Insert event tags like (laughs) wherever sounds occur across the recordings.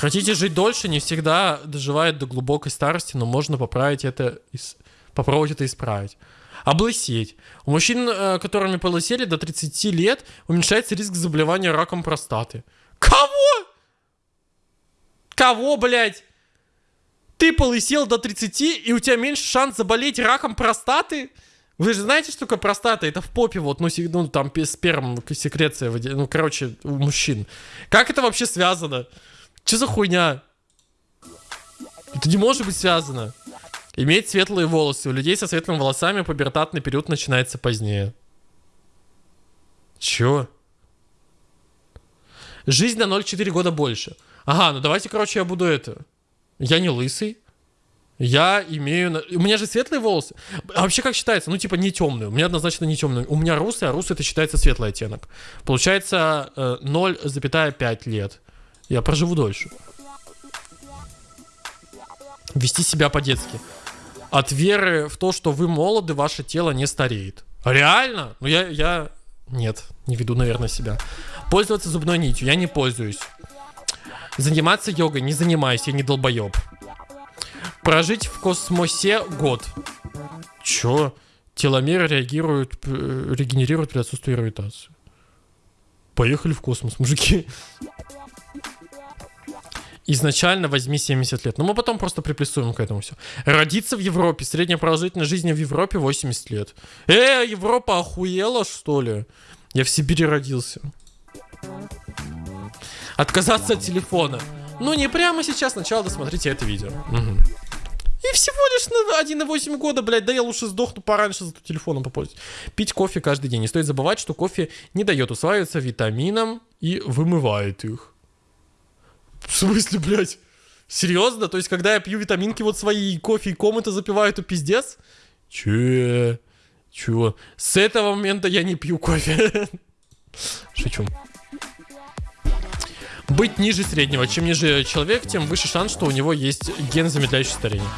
Хотите жить дольше, не всегда доживает до глубокой старости, но можно поправить это, попробовать это исправить. Облысеть. У мужчин, э, которыми полысели до 30 лет, уменьшается риск заболевания раком простаты. Кого? Кого, блядь? Ты полысел до 30, и у тебя меньше шанс заболеть раком простаты? Вы же знаете, что такое простата? Это в попе вот, ну, ну там сперм, секреция, ну, короче, у мужчин. Как это вообще связано? Че за хуйня? Это не может быть связано. Иметь светлые волосы. У людей со светлыми волосами пубертатный период начинается позднее. Чё? Жизнь на 0,4 года больше. Ага, ну давайте, короче, я буду это. Я не лысый. Я имею... У меня же светлые волосы. А вообще как считается? Ну, типа, не темные. У меня однозначно не темные. У меня русый, а русый это считается светлый оттенок. Получается э, 0,5 лет. Я проживу дольше. Вести себя по-детски. От веры в то, что вы молоды, ваше тело не стареет. Реально? Ну, я... я... Нет, не веду, наверное, себя. Пользоваться зубной нитью. Я не пользуюсь. Заниматься йогой. Не занимаюсь, я не долбоеб. Прожить в космосе год. Чё? Теломеры реагируют, регенерируют при отсутствии гравитации. Поехали в космос, мужики. Изначально возьми 70 лет. Но мы потом просто приплюсуем к этому все. Родиться в Европе. Средняя продолжительность жизни в Европе 80 лет. Э, Европа охуела, что ли? Я в Сибири родился. Отказаться от телефона. Ну, не прямо сейчас, сначала досмотрите это видео. Мгм. И всего лишь на 1,8 года, блядь, да я лучше сдохну пораньше, зато телефоном попользуюсь. Пить кофе каждый день. Не стоит забывать, что кофе не дает усваиваться витаминам и вымывает их. В смысле, блядь? Серьезно? То есть, когда я пью витаминки вот свои, и кофе и комнаты запиваю, то пиздец? Че? Чего? С этого момента я не пью кофе. (laughs) Шучу. Быть ниже среднего. Чем ниже человек, тем выше шанс, что у него есть ген, замедляющий старение.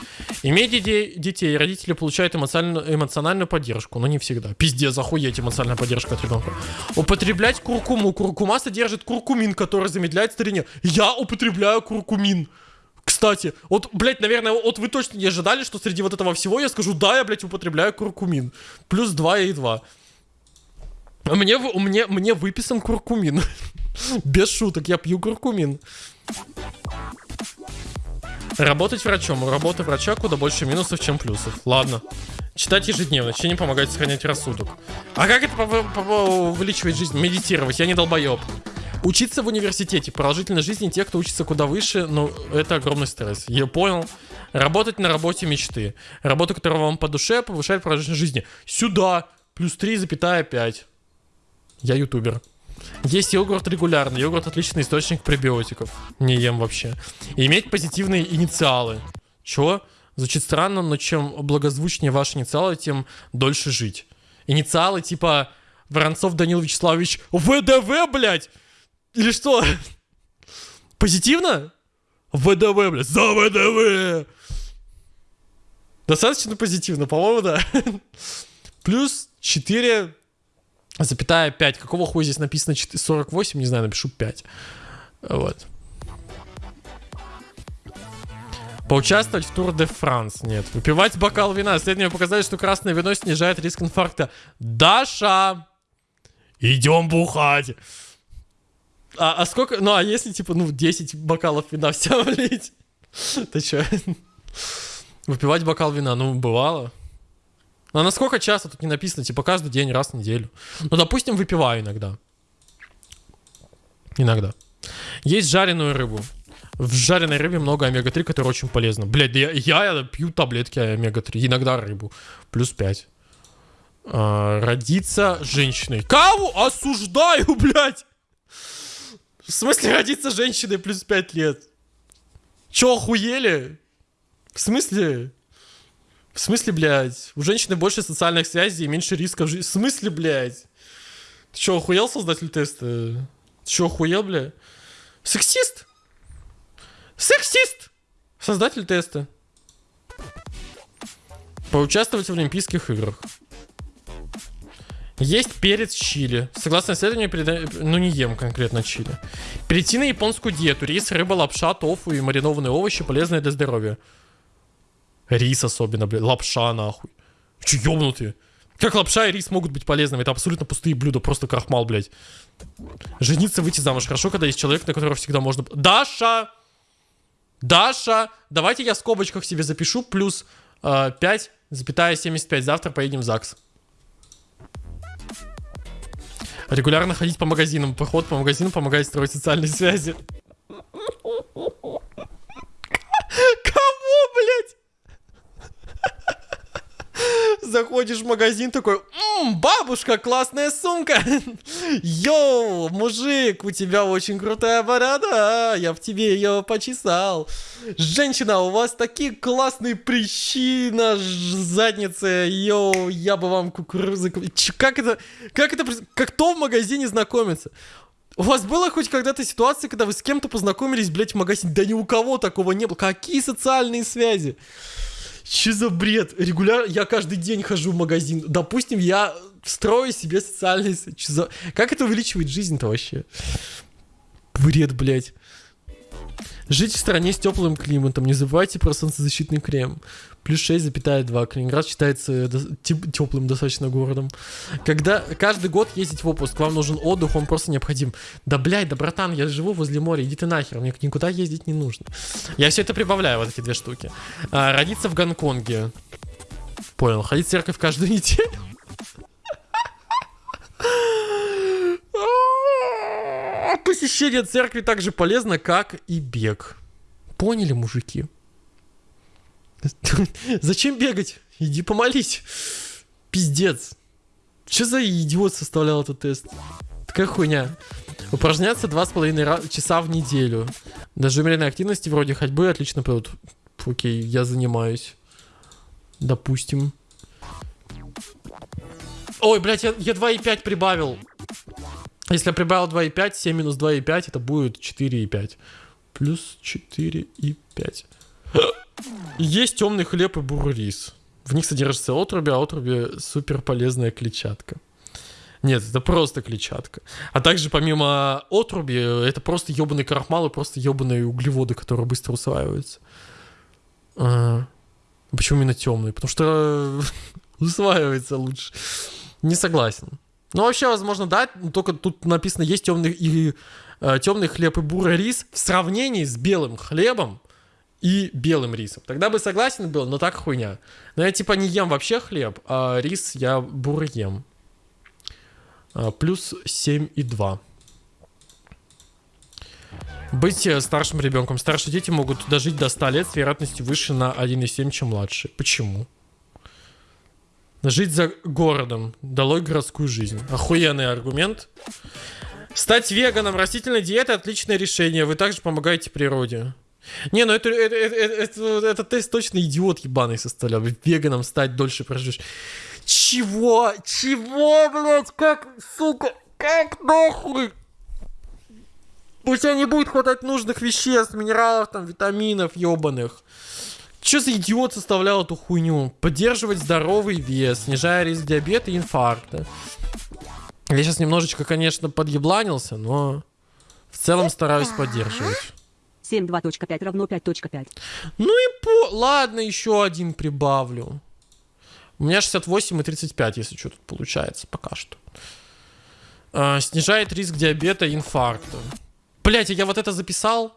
Иметь детей, детей родители получают эмоциональную, эмоциональную поддержку, но не всегда. Пиздец, охуеть эмоциональная поддержка от ребенка. Употреблять куркуму. Куркума содержит куркумин, который замедляет старение. Я употребляю куркумин. Кстати, вот, блядь, наверное, вот вы точно не ожидали, что среди вот этого всего я скажу, да, я, блядь, употребляю куркумин. Плюс 2 и 2. Мне, в- мне, мне выписан куркумин. (laughs) Без шуток, я пью куркумин. Работать врачом. У работы врача куда больше минусов, чем плюсов. Ладно. Читать ежедневно. Чтение помогает сохранять рассудок. А как это увеличивает жизнь? Медитировать. Я не долбоеб. Учиться в университете. Продолжительность жизни тех, кто учится куда выше, но это огромный стресс. Я понял. Работать на работе мечты. Работа, которая вам по душе, повышает продолжительность жизни. Сюда. Плюс 3,5. Я ютубер. Есть йогурт регулярно. Йогурт отличный источник пребиотиков. Не ем вообще. И иметь позитивные инициалы. Чё? Звучит странно, но чем благозвучнее ваши инициалы, тем дольше жить. Инициалы типа Воронцов Данил Вячеславович ВДВ, блядь! Или что? Позитивно? ВДВ, блядь, за ВДВ! Достаточно позитивно, по-моему, да. (laughs) Плюс 4 запятая 5. Какого хуя здесь написано 4 48? Не знаю, напишу 5. Вот. Поучаствовать в Тур де Франс. Нет. Выпивать бокал вина. Исследования показали, что красное вино снижает риск инфаркта. Даша! Идем бухать! А, а сколько... Ну, а если, типа, ну, 10 бокалов вина (laughs) все влить? Ты чё? Выпивать бокал вина, ну, бывало. Ну, а на сколько часто тут не написано? Типа, каждый день, раз в неделю. Ну, допустим, выпиваю иногда. Иногда. Есть жареную рыбу. В жареной рыбе много омега-3, которое очень полезно. Блядь, да я, я пью таблетки омега-3, иногда рыбу. Плюс 5. А, родиться женщиной. Кого? Осуждаю, (laughs) блядь! В смысле родиться женщиной плюс 5 лет? Чё, охуели? В смысле? В смысле, блядь? У женщины больше социальных связей и меньше рисков жизни. В смысле, блядь? Ты чё, охуел, создатель теста? Ты чё, охуел, бля? Сексист? Сексист! Создатель теста. Поучаствовать в Олимпийских играх. Есть перец чили. Согласно исследованию, переда... ну не ем конкретно чили. Перейти на японскую диету. Рис, рыба, лапша, тофу и маринованные овощи полезные для здоровья. Рис особенно, блядь. Лапша, нахуй. Че, ёбнутые? Как лапша и рис могут быть полезными? Это абсолютно пустые блюда, просто крахмал, блядь. Жениться, выйти замуж. Хорошо, когда есть человек, на которого всегда можно... Даша! Даша! Давайте я в скобочках себе запишу. Плюс э, 5,75. Завтра поедем в ЗАГС. Регулярно ходить по магазинам. Поход по магазинам помогает строить социальные связи. Кому, блядь? Заходишь в магазин такой, М, бабушка, классная сумка. (laughs) Йоу, мужик, у тебя очень крутая борода. Я в тебе ее почесал. Женщина, у вас такие классные прыщи на заднице. Йоу, я бы вам кукурузы... Как это... Как это... Как кто в магазине знакомится? У вас было хоть когда-то ситуация, когда вы с кем-то познакомились, блядь, в магазине? Да ни у кого такого не было. Какие социальные связи? Че за бред? Регулярно, я каждый день хожу в магазин. Допустим, я строю себе социальные... чё за- Как это увеличивает жизнь-то вообще? Бред, блядь. Жить в стране с теплым климатом. Не забывайте про солнцезащитный крем. Плюс 6,2. Калининград считается теплым достаточно городом. Когда каждый год ездить в отпуск, вам нужен отдых, он просто необходим. Да, блядь, да, братан, я живу возле моря, иди ты нахер, мне никуда ездить не нужно. Я все это прибавляю, вот эти две штуки. А, родиться в Гонконге. Понял. Ходить в церковь каждую (laughs) неделю. Посещение церкви так же полезно, как и бег. Поняли, мужики? (laughs) Зачем бегать? Иди помолись. Пиздец. Че за идиот составлял этот тест? Такая хуйня. Упражняться два с половиной ра- часа в неделю. Даже умеренной активности вроде ходьбы отлично пойдут. Окей, я занимаюсь. Допустим. Ой, блядь, я, я 2,5 прибавил. Если я прибавил 2,5, 7 минус 2,5, это будет 4,5. Плюс 4,5. (gasps) Есть темный хлеб и бурый рис. В них содержится отруби, а отруби супер полезная клетчатка. Нет, это просто клетчатка. А также помимо отруби, это просто ебаный крахмал и просто ебаные углеводы, которые быстро усваиваются. А, почему именно темный? Потому что (laughs) усваивается лучше. Не согласен. Ну, вообще, возможно, да, только тут написано, есть темный, и, э, темный хлеб и бурый рис в сравнении с белым хлебом и белым рисом. Тогда бы согласен был, но так хуйня. Но я типа не ем вообще хлеб, а рис я бурый ем. А, плюс 7,2. Быть э, старшим ребенком. Старшие дети могут дожить до 100 лет с вероятностью выше на 1,7, чем младшие. Почему? Жить за городом. Долой городскую жизнь. Охуенный аргумент. Стать веганом. Растительная диета отличное решение. Вы также помогаете природе. Не, ну это, это, это, это, это- тест точно идиот ебаный составлял. Веганом стать дольше проживешь. Чего? Чего, блядь? Как, сука? Как нахуй? У тебя не будет хватать нужных веществ, минералов, там, витаминов ебаных. Че за идиот составлял эту хуйню? Поддерживать здоровый вес, снижая риск диабета и инфаркта. Я сейчас немножечко, конечно, подъебланился, но в целом стараюсь поддерживать. 7.2.5 равно 5.5. Ну и по... Ладно, еще один прибавлю. У меня 68 и 35, если что тут получается пока что. А, снижает риск диабета и инфаркта. Блять, я вот это записал?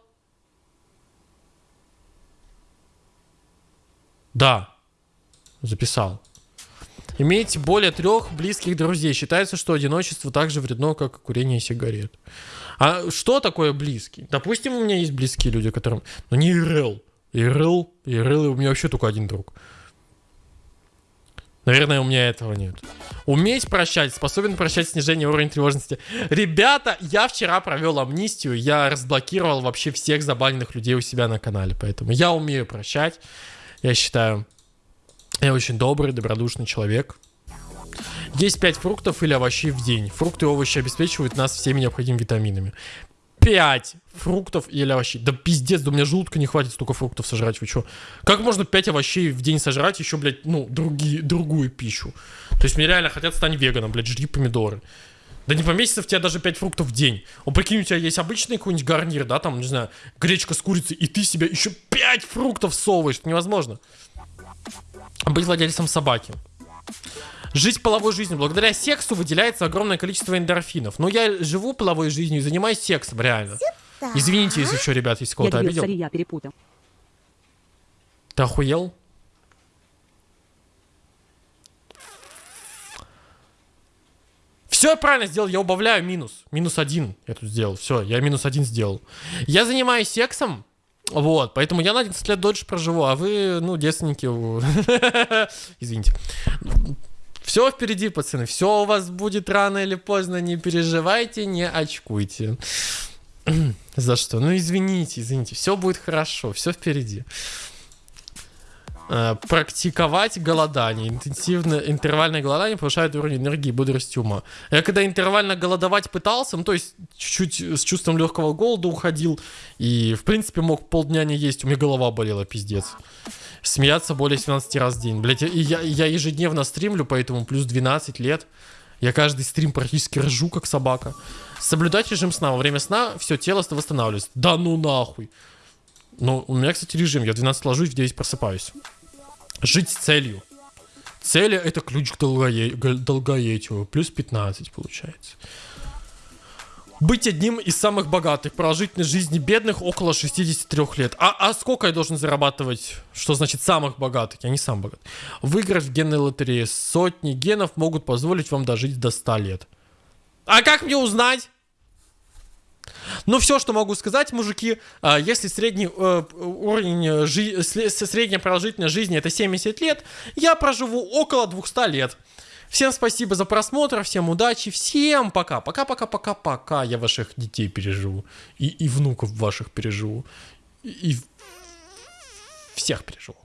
Да, записал. Имейте более трех близких друзей. Считается, что одиночество так же вредно, как курение сигарет. А что такое близкий? Допустим, у меня есть близкие люди, которым... Ну, не ИРЛ. ИРЛ, ИРЛ, у меня вообще только один друг. Наверное, у меня этого нет. Уметь прощать, способен прощать снижение уровня тревожности. Ребята, я вчера провел амнистию, я разблокировал вообще всех забаненных людей у себя на канале, поэтому я умею прощать. Я считаю, я очень добрый, добродушный человек. Есть 5 фруктов или овощей в день. Фрукты и овощи обеспечивают нас всеми необходимыми витаминами. 5 фруктов или овощей. Да пиздец, да у меня желудка не хватит столько фруктов сожрать, вы чё? Как можно 5 овощей в день сожрать, еще, блядь, ну, другие, другую пищу? То есть мне реально хотят стать веганом, блядь, жри помидоры. Да не поместится в тебя даже 5 фруктов в день. О, прикинь, у тебя есть обычный какой-нибудь гарнир, да, там, не знаю, гречка с курицей, и ты себе еще 5 фруктов совываешь. Это невозможно. Быть владельцем собаки. Жить половой жизнью. Благодаря сексу выделяется огромное количество эндорфинов. Но я живу половой жизнью и занимаюсь сексом, реально. Извините, если что, ребят, если кого-то обидел. сори, я перепутал. Ты охуел? Все я правильно сделал, я убавляю минус. Минус один я тут сделал. Все, я минус один сделал. Я занимаюсь сексом, вот, поэтому я на 11 лет дольше проживу, а вы, ну, девственники. (laughs) Извините. Все впереди, пацаны. Все у вас будет рано или поздно. Не переживайте, не очкуйте. (clears throat) За что? Ну, извините, извините. Все будет хорошо, все впереди. Э, Практиковать голодание. Интенсивное интервальное голодание повышает уровень энергии и бодрости ума. Я когда интервально голодовать пытался, ну то есть чуть-чуть с чувством легкого голода уходил и в принципе мог полдня не есть, у меня голова болела, пиздец. Смеяться более 17 раз в день. Блять, я, я ежедневно стримлю, поэтому плюс 12 лет. Я каждый стрим практически ржу, как собака. Соблюдать режим сна. Во время сна все тело восстанавливается. Да ну нахуй. Ну, у меня, кстати, режим. Я в 12 ложусь, в 9 просыпаюсь. Жить с целью. Цели это ключ к долгое- к долгоетию. Плюс 15 получается. Быть одним из самых богатых. Продолжительность жизни бедных около 63 лет. А, а сколько я должен зарабатывать? Что значит самых богатых? Я не сам богат. Выиграть в генной лотерее. Сотни генов могут позволить вам дожить до 100 лет. А как мне узнать? Ну, все, что могу сказать, мужики, а, если средний э, уровень, э, жи- средняя продолжительность жизни это 70 лет, я проживу около 200 лет. Всем спасибо за просмотр, всем удачи, всем пока, пока-пока-пока-пока, я ваших детей переживу, и, и внуков ваших переживу, и, и всех переживу.